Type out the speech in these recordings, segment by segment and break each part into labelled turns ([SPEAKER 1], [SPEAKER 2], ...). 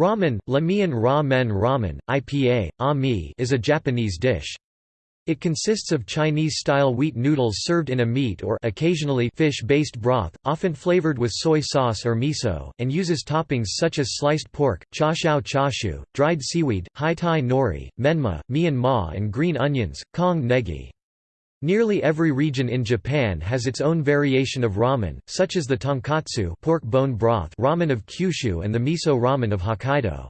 [SPEAKER 1] Ramen, Lamian Ra-men ramen, IPA, ami is a Japanese dish. It consists of Chinese-style wheat noodles served in a meat or occasionally fish-based broth, often flavored with soy sauce or miso, and uses toppings such as sliced pork, chashao chashu, dried seaweed, haitai nori, menma, mian ma and green onions, kong negi. Nearly every region in Japan has its own variation of ramen, such as the tonkotsu pork bone broth ramen of Kyushu and the miso ramen of Hokkaido.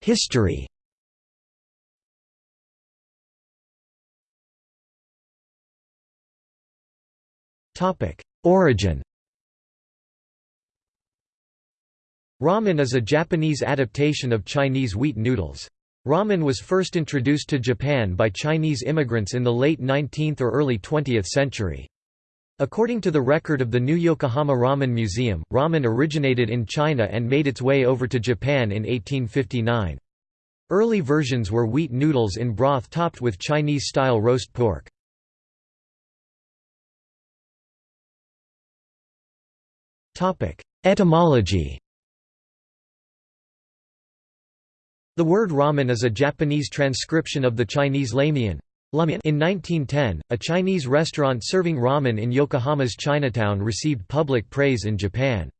[SPEAKER 1] History Origin Ramen is a Japanese adaptation of Chinese wheat noodles. Ramen was first introduced to Japan by Chinese immigrants in the late 19th or early 20th century. According to the record of the New Yokohama Ramen Museum, ramen originated in China and made its way over to Japan in 1859. Early versions were wheat noodles in broth topped with Chinese-style roast pork. Etymology The word ramen is a Japanese transcription of the Chinese lamian. In 1910, a Chinese restaurant serving ramen in Yokohama's Chinatown received public praise in Japan.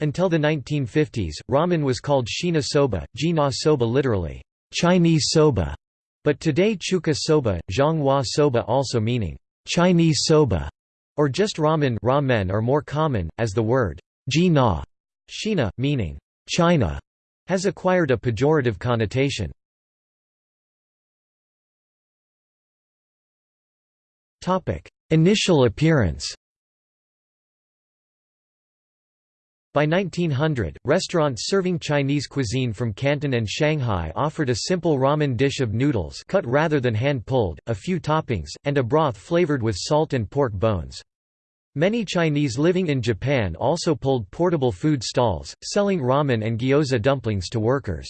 [SPEAKER 1] Until the 1950s, ramen was called shina soba, jina soba literally, Chinese soba, but today chuka soba, zhonghua soba also meaning, Chinese soba, or just ramen ramen are more common, as the word jina, shina, meaning, China, has acquired a pejorative connotation. Initial appearance By 1900, restaurants serving Chinese cuisine from Canton and Shanghai offered a simple ramen dish of noodles cut rather than hand-pulled, a few toppings, and a broth flavored with salt and pork bones. Many Chinese living in Japan also pulled portable food stalls, selling ramen and gyoza dumplings to workers.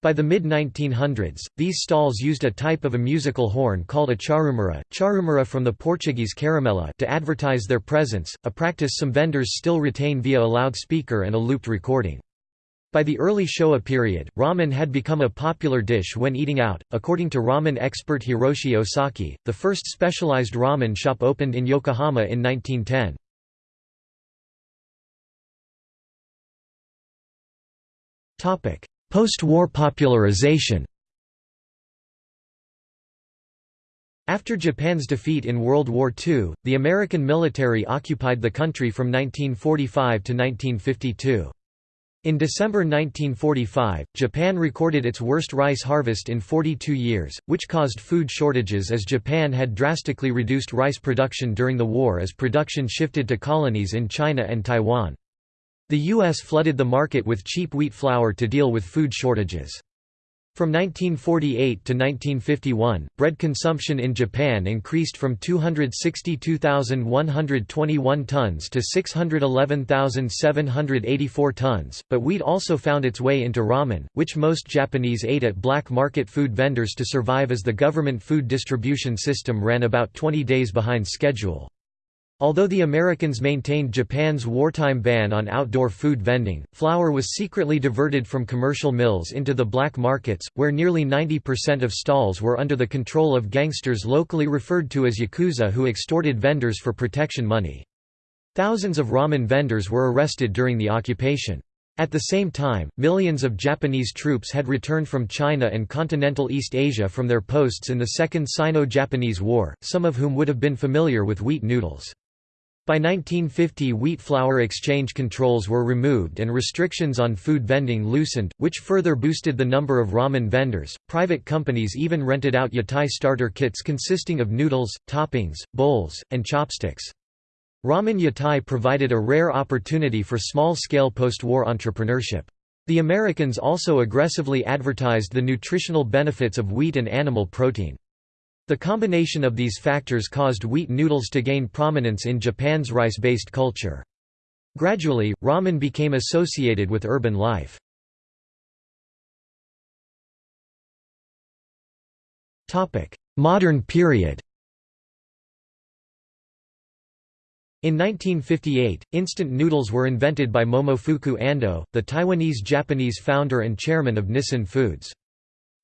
[SPEAKER 1] By the mid-1900s, these stalls used a type of a musical horn called a charumera, charumera from the Portuguese caramela to advertise their presence, a practice some vendors still retain via a loudspeaker and a looped recording. By the early Showa period, ramen had become a popular dish when eating out. According to ramen expert Hiroshi Osaki, the first specialized ramen shop opened in Yokohama in 1910. Topic: Post-war popularization. After Japan's defeat in World War II, the American military occupied the country from 1945 to 1952. In December 1945, Japan recorded its worst rice harvest in 42 years, which caused food shortages as Japan had drastically reduced rice production during the war as production shifted to colonies in China and Taiwan. The U.S. flooded the market with cheap wheat flour to deal with food shortages. From 1948 to 1951, bread consumption in Japan increased from 262,121 tons to 611,784 tons, but wheat also found its way into ramen, which most Japanese ate at black market food vendors to survive as the government food distribution system ran about 20 days behind schedule. Although the Americans maintained Japan's wartime ban on outdoor food vending, flour was secretly diverted from commercial mills into the black markets, where nearly 90% of stalls were under the control of gangsters locally referred to as yakuza who extorted vendors for protection money. Thousands of ramen vendors were arrested during the occupation. At the same time, millions of Japanese troops had returned from China and continental East Asia from their posts in the Second Sino-Japanese War, some of whom would have been familiar with wheat noodles. By 1950 wheat flour exchange controls were removed and restrictions on food vending loosened, which further boosted the number of ramen vendors. Private companies even rented out yatai starter kits consisting of noodles, toppings, bowls, and chopsticks. Ramen yatai provided a rare opportunity for small-scale post-war entrepreneurship. The Americans also aggressively advertised the nutritional benefits of wheat and animal protein. The combination of these factors caused wheat noodles to gain prominence in Japan's rice-based culture. Gradually, ramen became associated with urban life. Modern period In 1958, instant noodles were invented by Momofuku Ando, the Taiwanese-Japanese founder and chairman of Nissin Foods.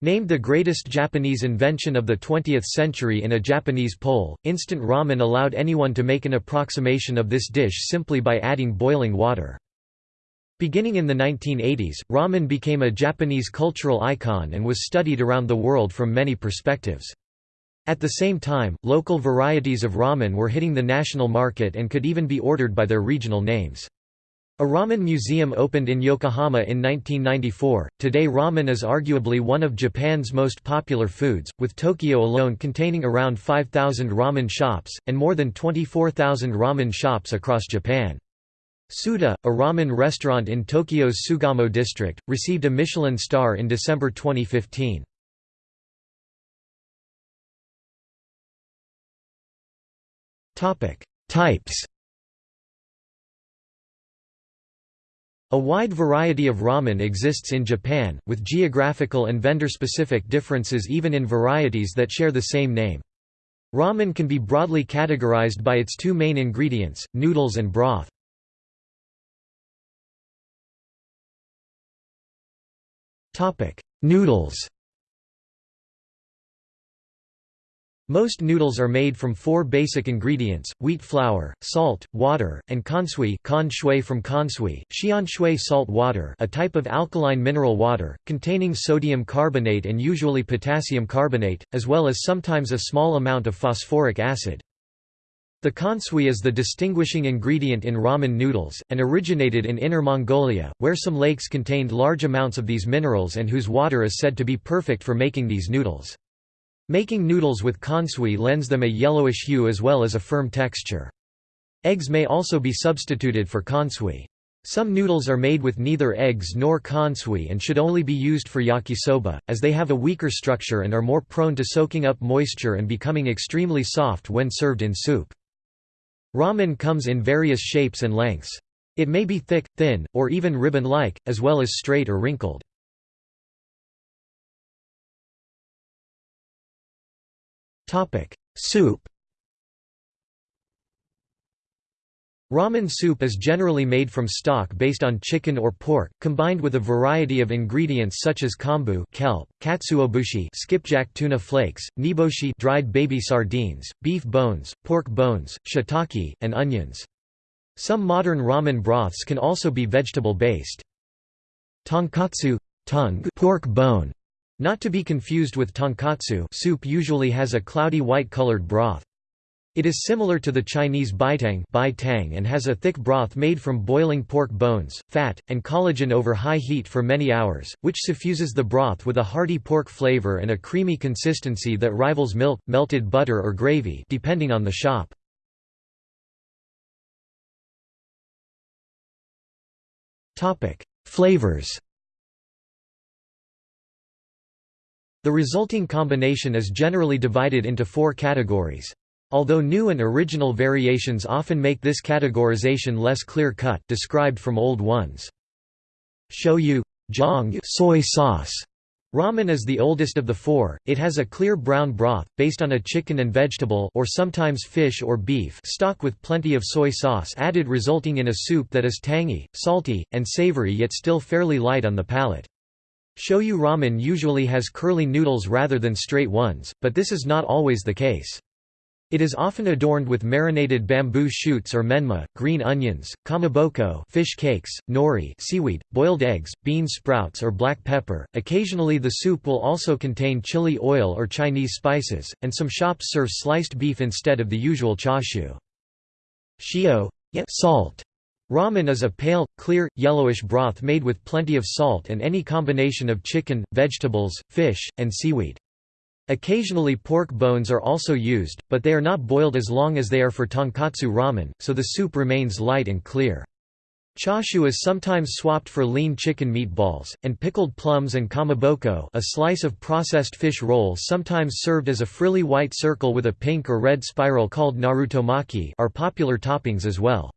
[SPEAKER 1] Named the greatest Japanese invention of the 20th century in a Japanese poll, instant ramen allowed anyone to make an approximation of this dish simply by adding boiling water. Beginning in the 1980s, ramen became a Japanese cultural icon and was studied around the world from many perspectives. At the same time, local varieties of ramen were hitting the national market and could even be ordered by their regional names. A ramen museum opened in Yokohama in 1994. Today, ramen is arguably one of Japan's most popular foods, with Tokyo alone containing around 5,000 ramen shops, and more than 24,000 ramen shops across Japan. Tsuta, a ramen restaurant in Tokyo's Sugamo district, received a Michelin star in December 2015. Types A wide variety of ramen exists in Japan, with geographical and vendor-specific differences even in varieties that share the same name. Ramen can be broadly categorized by its two main ingredients, noodles and broth. Noodles Most noodles are made from four basic ingredients, wheat flour, salt, water, and kansui con shui from kansui, xianshui salt water a type of alkaline mineral water, containing sodium carbonate and usually potassium carbonate, as well as sometimes a small amount of phosphoric acid. The kansui is the distinguishing ingredient in ramen noodles, and originated in Inner Mongolia, where some lakes contained large amounts of these minerals and whose water is said to be perfect for making these noodles. Making noodles with kansui lends them a yellowish hue as well as a firm texture. Eggs may also be substituted for kansui. Some noodles are made with neither eggs nor kansui and should only be used for yakisoba, as they have a weaker structure and are more prone to soaking up moisture and becoming extremely soft when served in soup. Ramen comes in various shapes and lengths. It may be thick, thin, or even ribbon-like, as well as straight or wrinkled. Topic: Soup. Ramen soup is generally made from stock based on chicken or pork, combined with a variety of ingredients such as kombu kelp, katsuobushi skipjack tuna flakes, niboshi dried baby sardines, beef bones, pork bones, shiitake, and onions. Some modern ramen broths can also be vegetable-based. Tonkotsu tongue pork bone not to be confused with tonkatsu soup usually has a cloudy white-colored broth. It is similar to the Chinese baitang and has a thick broth made from boiling pork bones, fat, and collagen over high heat for many hours, which suffuses the broth with a hearty pork flavor and a creamy consistency that rivals milk, melted butter or gravy depending on the shop. Flavors The resulting combination is generally divided into four categories. Although new and original variations often make this categorization less clear-cut described from old ones. Shoyu jang soy sauce. Ramen is the oldest of the four, it has a clear brown broth, based on a chicken and vegetable or sometimes fish or beef stock with plenty of soy sauce added resulting in a soup that is tangy, salty, and savory yet still fairly light on the palate. Shoyu ramen usually has curly noodles rather than straight ones, but this is not always the case. It is often adorned with marinated bamboo shoots or menma, green onions, kamaboko fish cakes, nori seaweed, boiled eggs, bean sprouts or black pepper. Occasionally the soup will also contain chili oil or Chinese spices, and some shops serve sliced beef instead of the usual chashu. Shio salt Ramen is a pale, clear, yellowish broth made with plenty of salt and any combination of chicken, vegetables, fish, and seaweed. Occasionally pork bones are also used, but they are not boiled as long as they are for tonkotsu ramen, so the soup remains light and clear. Chashu is sometimes swapped for lean chicken meatballs, and pickled plums and kamaboko a slice of processed fish roll sometimes served as a frilly white circle with a pink or red spiral called narutomaki are popular toppings as well.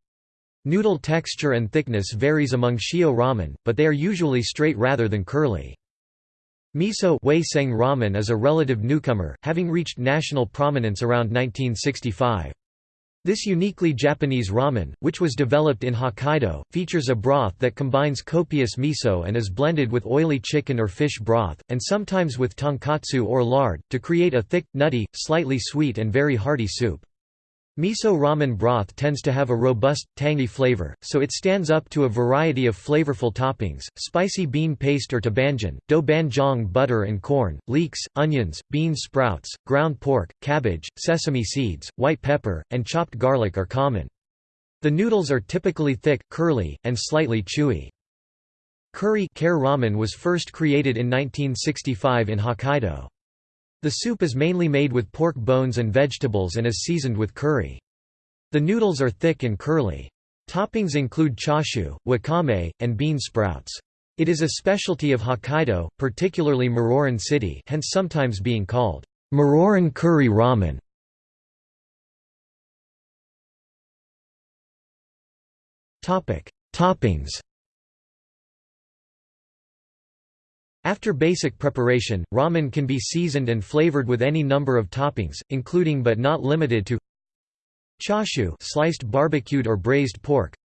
[SPEAKER 1] Noodle texture and thickness varies among shio ramen, but they are usually straight rather than curly. Miso seng ramen is a relative newcomer, having reached national prominence around 1965. This uniquely Japanese ramen, which was developed in Hokkaido, features a broth that combines copious miso and is blended with oily chicken or fish broth, and sometimes with tonkotsu or lard, to create a thick, nutty, slightly sweet and very hearty soup. Miso ramen broth tends to have a robust, tangy flavor, so it stands up to a variety of flavorful toppings, spicy bean paste or tabanjan, doubanjiang butter and corn, leeks, onions, bean sprouts, ground pork, cabbage, sesame seeds, white pepper, and chopped garlic are common. The noodles are typically thick, curly, and slightly chewy. Curry ramen was first created in 1965 in Hokkaido. The soup is mainly made with pork bones and vegetables and is seasoned with curry. The noodles are thick and curly. Toppings include chashu, wakame, and bean sprouts. It is a specialty of Hokkaido, particularly Muroran City hence sometimes being called Muroran curry ramen. Toppings After basic preparation, ramen can be seasoned and flavored with any number of toppings, including but not limited to chashu sliced barbecued or braised pork,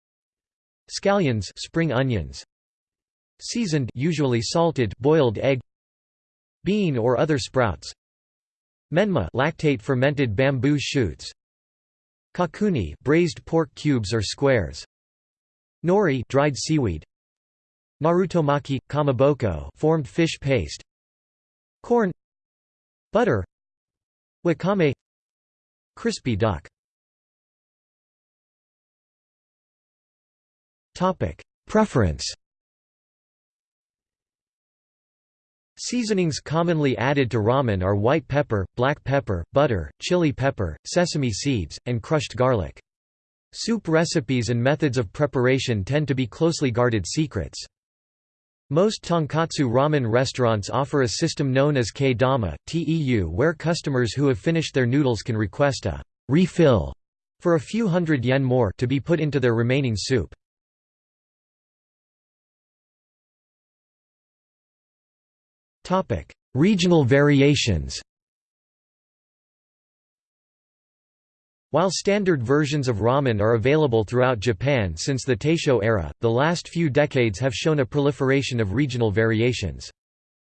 [SPEAKER 1] scallions spring onions, seasoned usually salted boiled egg, bean or other sprouts, menma lactate fermented bamboo shoots, kakuni braised pork cubes or squares, nori dried seaweed, Narutomaki, kamaboko formed fish paste. Corn. Butter. Wakame. Crispy duck. Preference. Seasonings commonly added to ramen are white pepper, black pepper, butter, chili pepper, sesame seeds, and crushed garlic. Soup recipes and methods of preparation tend to be closely guarded secrets. Most tonkotsu ramen restaurants offer a system known as kae-dama, TEU where customers who have finished their noodles can request a refill for a few hundred yen more to be put into their remaining soup. Regional variations While standard versions of ramen are available throughout Japan since the Taisho era, the last few decades have shown a proliferation of regional variations.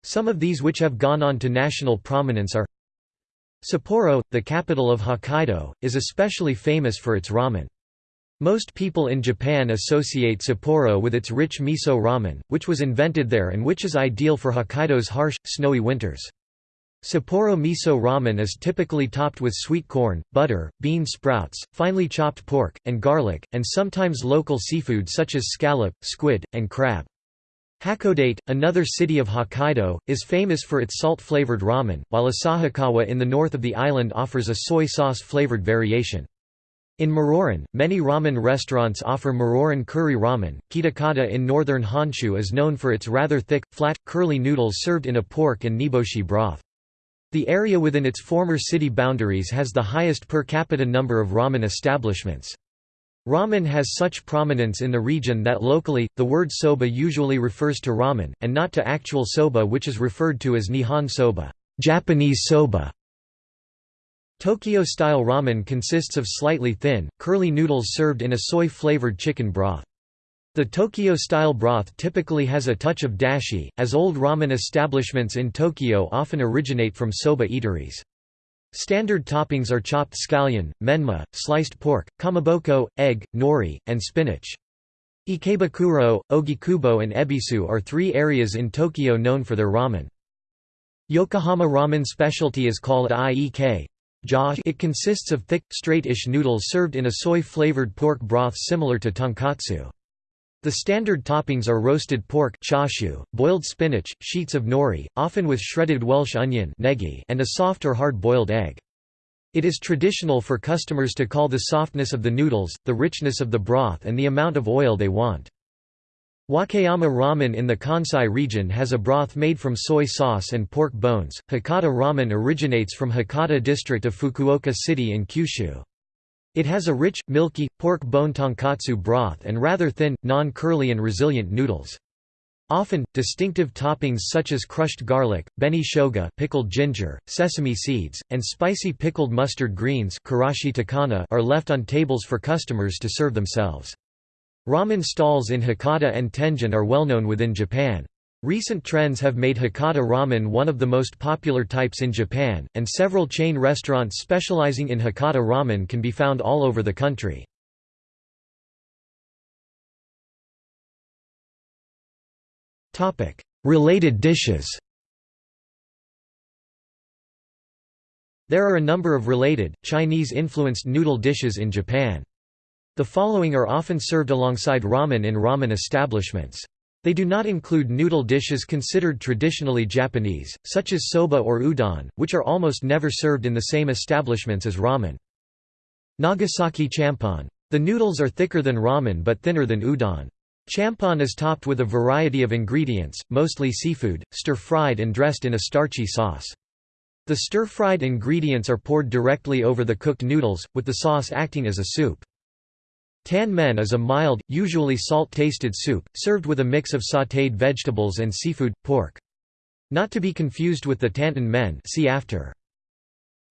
[SPEAKER 1] Some of these which have gone on to national prominence are Sapporo, the capital of Hokkaido, is especially famous for its ramen. Most people in Japan associate Sapporo with its rich miso ramen, which was invented there and which is ideal for Hokkaido's harsh, snowy winters. Sapporo miso ramen is typically topped with sweet corn, butter, bean sprouts, finely chopped pork, and garlic, and sometimes local seafood such as scallop, squid, and crab. Hakodate, another city of Hokkaido, is famous for its salt-flavored ramen, while Asahikawa in the north of the island offers a soy sauce-flavored variation. In Muroran, many ramen restaurants offer Muroran curry ramen. Kitakata in northern Honshu is known for its rather thick, flat, curly noodles served in a pork and niboshi broth. The area within its former city boundaries has the highest per capita number of ramen establishments. Ramen has such prominence in the region that locally, the word soba usually refers to ramen, and not to actual soba which is referred to as Nihon soba Japanese soba". Tokyo-style ramen consists of slightly thin, curly noodles served in a soy-flavored chicken broth. The Tokyo-style broth typically has a touch of dashi, as old ramen establishments in Tokyo often originate from soba eateries. Standard toppings are chopped scallion, menma, sliced pork, kamaboko, egg, nori, and spinach. Ikebukuro, Ogikubo and Ebisu are three areas in Tokyo known for their ramen. Yokohama ramen specialty is called iekei. It consists of thick, straight-ish noodles served in a soy-flavored pork broth similar to tonkotsu. The standard toppings are roasted pork chashu, boiled spinach, sheets of nori, often with shredded Welsh onion and a soft or hard-boiled egg. It is traditional for customers to call the softness of the noodles, the richness of the broth and the amount of oil they want. Wakayama ramen in the Kansai region has a broth made from soy sauce and pork bones. Hakata ramen originates from Hakata district of Fukuoka City in Kyushu. It has a rich, milky, pork bone tonkotsu broth and rather thin, non-curly and resilient noodles. Often, distinctive toppings such as crushed garlic, beni shoga pickled ginger, sesame seeds, and spicy pickled mustard greens are left on tables for customers to serve themselves. Ramen stalls in Hakata and Tenjin are well known within Japan. Recent trends have made Hakata ramen one of the most popular types in Japan, and several chain restaurants specializing in Hakata ramen can be found all over the country. Related dishes There are a number of related, Chinese-influenced noodle dishes in Japan. The following are often served alongside ramen in ramen establishments. They do not include noodle dishes considered traditionally Japanese, such as soba or udon, which are almost never served in the same establishments as ramen. Nagasaki champon. The noodles are thicker than ramen but thinner than udon. Champon is topped with a variety of ingredients, mostly seafood, stir-fried and dressed in a starchy sauce. The stir-fried ingredients are poured directly over the cooked noodles, with the sauce acting as a soup. Tan men is a mild, usually salt-tasted soup, served with a mix of sautéed vegetables and seafood, pork. Not to be confused with the tantan men see after.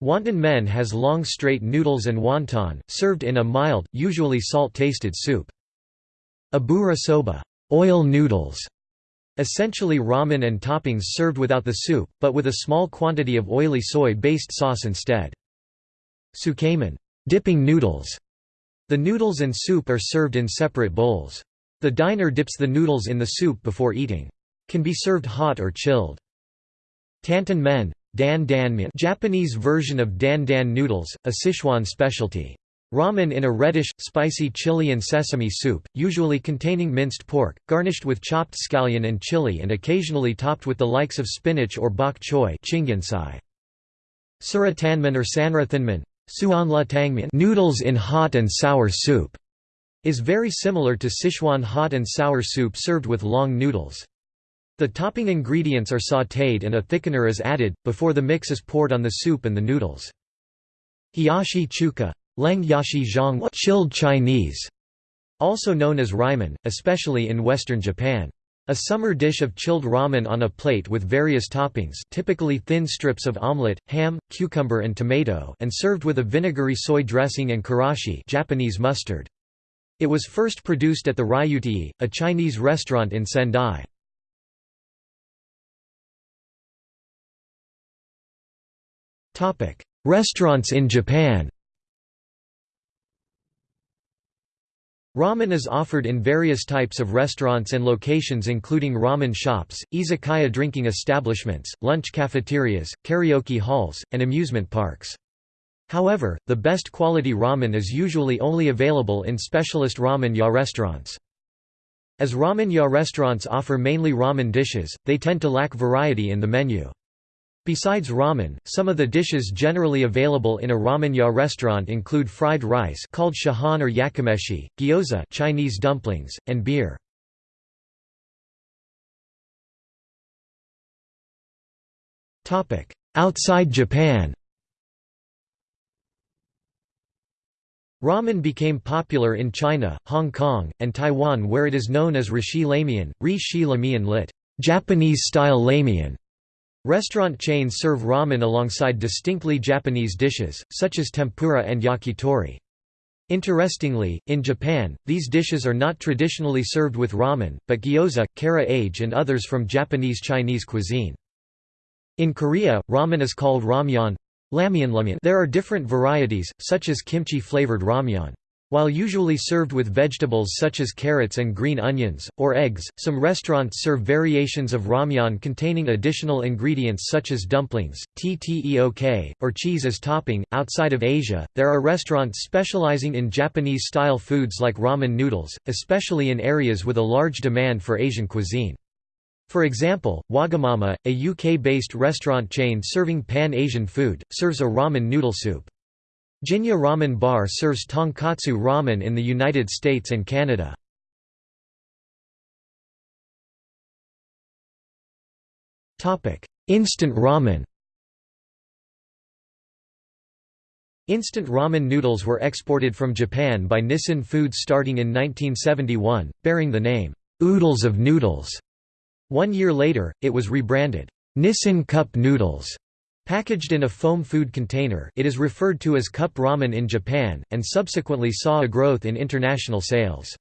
[SPEAKER 1] Wonton men has long straight noodles and wonton, served in a mild, usually salt-tasted soup. Abura soba oil noodles", essentially ramen and toppings served without the soup, but with a small quantity of oily soy-based sauce instead. Tsukemen dipping noodles". The noodles and soup are served in separate bowls. The diner dips the noodles in the soup before eating. Can be served hot or chilled. Tantan men dan dan Japanese version of dan dan noodles, a Sichuan specialty. Ramen in a reddish, spicy chili and sesame soup, usually containing minced pork, garnished with chopped scallion and chili and occasionally topped with the likes of spinach or bok choy Sura tanmen or sanrathanmen noodles in hot and sour soup is very similar to Sichuan hot and sour soup served with long noodles. The topping ingredients are sautéed and a thickener is added, before the mix is poured on the soup and the noodles. Hiyashi chuka Leng yashi zhang chilled Chinese, also known as ramen, especially in western Japan. A summer dish of chilled ramen on a plate with various toppings typically thin strips of omelette, ham, cucumber and tomato and served with a vinegary soy dressing and karashi Japanese mustard. It was first produced at the Ryutei, a Chinese restaurant in Sendai. Restaurants in Japan Ramen is offered in various types of restaurants and locations including ramen shops, izakaya drinking establishments, lunch cafeterias, karaoke halls, and amusement parks. However, the best quality ramen is usually only available in specialist ramen ya restaurants. As ramen ya restaurants offer mainly ramen dishes, they tend to lack variety in the menu. Besides ramen, some of the dishes generally available in a ramen-ya restaurant include fried rice called shahan or yakimeshi, gyoza Chinese dumplings, and beer. Outside Japan Ramen became popular in China, Hong Kong, and Taiwan where it is known as rishi lamian, ri-shi lamian lit. Japanese-style lamian. Restaurant chains serve ramen alongside distinctly Japanese dishes, such as tempura and yakitori. Interestingly, in Japan, these dishes are not traditionally served with ramen, but gyoza, kara-age and others from Japanese Chinese cuisine. In Korea, ramen is called ramyeon. There are different varieties, such as kimchi-flavored ramyeon. While usually served with vegetables such as carrots and green onions, or eggs, some restaurants serve variations of ramyeon containing additional ingredients such as dumplings, tteok, or cheese as topping. Outside of Asia, there are restaurants specializing in Japanese style foods like ramen noodles, especially in areas with a large demand for Asian cuisine. For example, Wagamama, a UK-based restaurant chain serving pan-Asian food, serves a ramen noodle soup. Jinya Ramen Bar serves tonkotsu ramen in the United States and Canada. Instant ramen Instant ramen noodles were exported from Japan by Nissin Foods starting in 1971, bearing the name, "'oodles of noodles' One year later, it was rebranded, Nissin Cup Noodles. Packaged in a foam food container it is referred to as cup ramen in Japan, and subsequently saw a growth in international sales.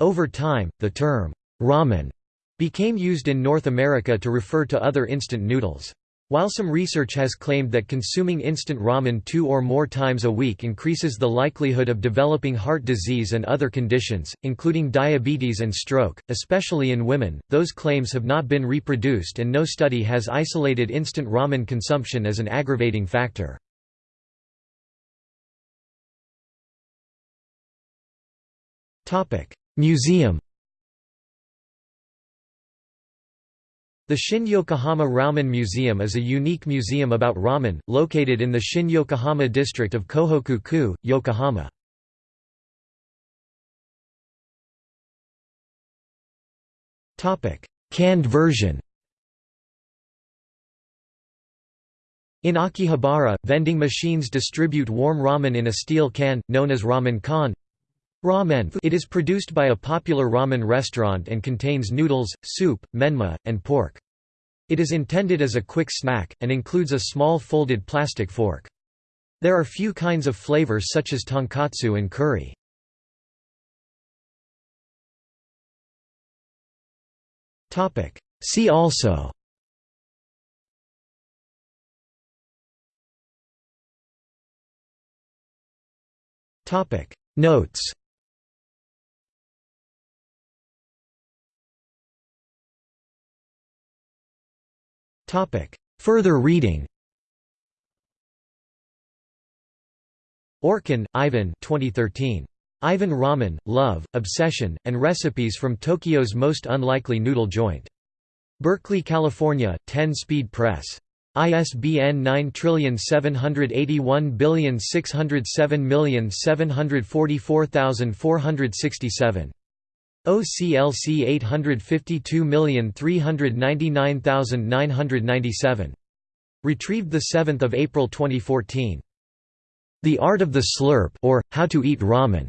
[SPEAKER 1] Over time, the term, ramen, became used in North America to refer to other instant noodles. While some research has claimed that consuming instant ramen two or more times a week increases the likelihood of developing heart disease and other conditions, including diabetes and stroke, especially in women, those claims have not been reproduced and no study has isolated instant ramen consumption as an aggravating factor. Museum The Shin Yokohama Ramen Museum is a unique museum about ramen, located in the Shin Yokohama district of Kohoku-ku, Yokohama. Canned version In Akihabara, vending machines distribute warm ramen in a steel can, known as ramen kan. Ramen it is produced by a popular ramen restaurant and contains noodles, soup, menma, and pork. It is intended as a quick snack, and includes a small folded plastic fork. There are few kinds of flavors such as tonkotsu and curry. See also Notes Further reading Orkin, Ivan 2013. Ivan Ramen, Love, Obsession, and Recipes from Tokyo's Most Unlikely Noodle Joint. Berkeley, California, 10 Speed Press. ISBN 9781607744467. OCLC 852399997. Retrieved 7 April 2014. The Art of the Slurp or, How to Eat Ramen.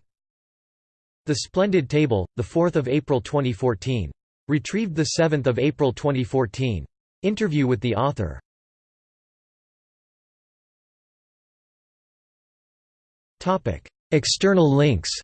[SPEAKER 1] The Splendid Table, 4 April 2014. Retrieved 7 April 2014. Interview with the author. External links